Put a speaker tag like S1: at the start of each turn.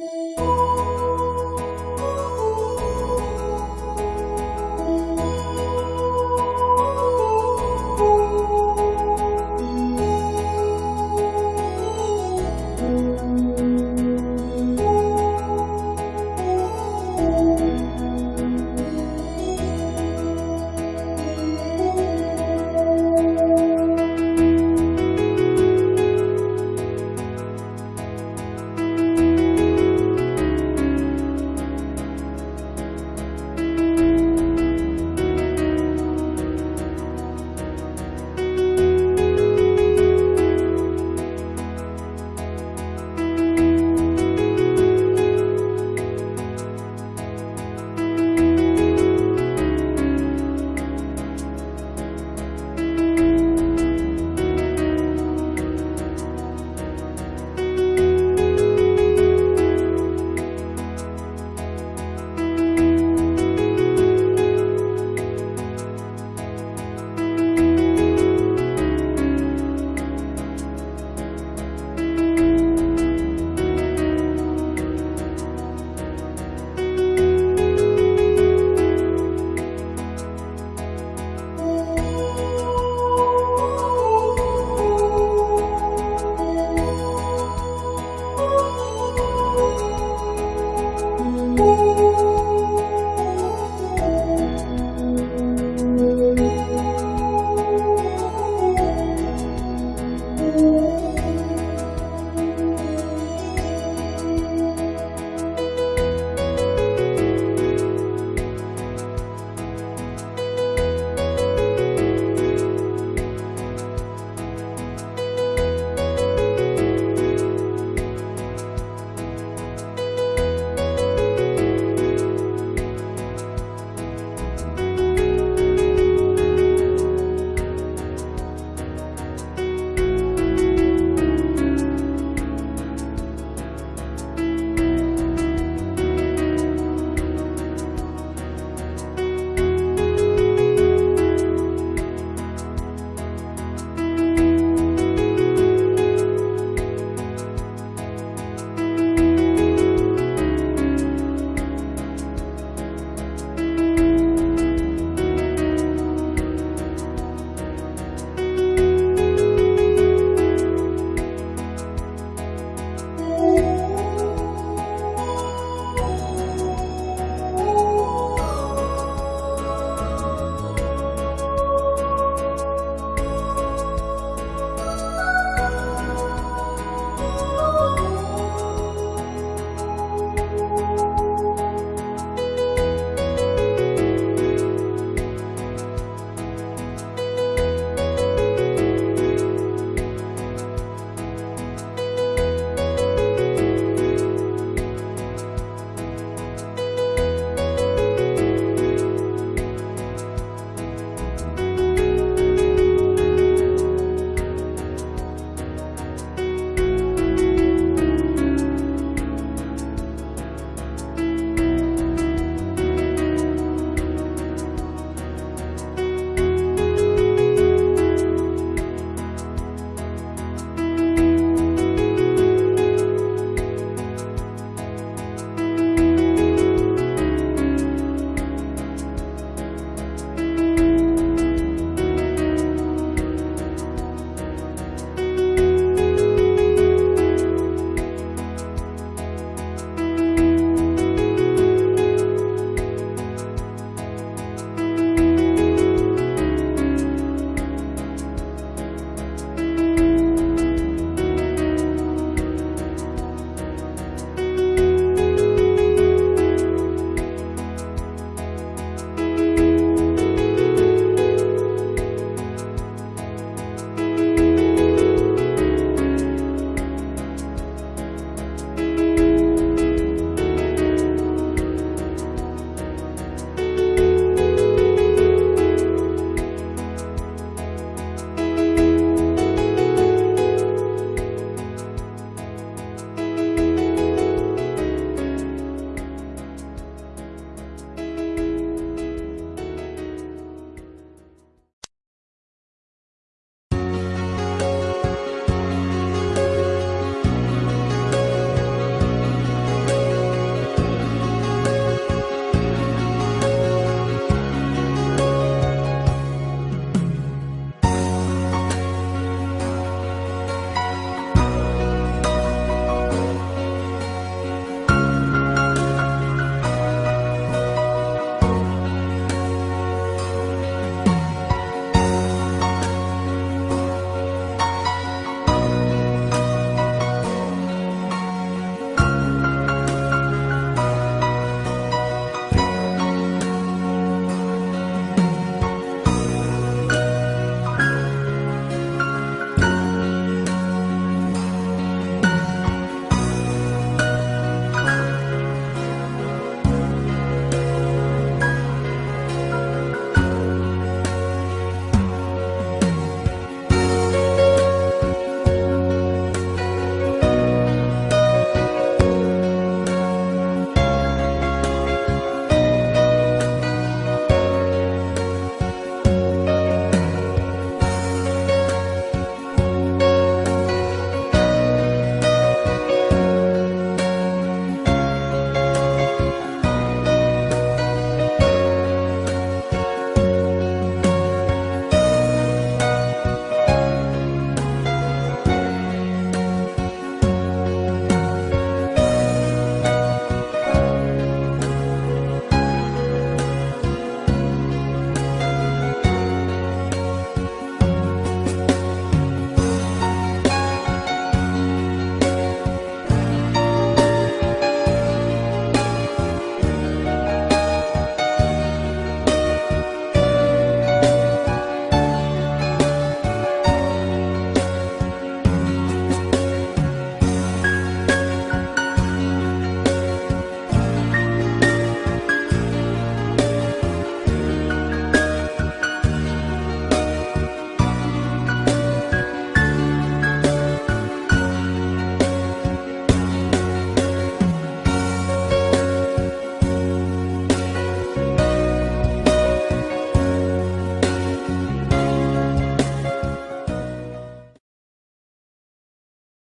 S1: Música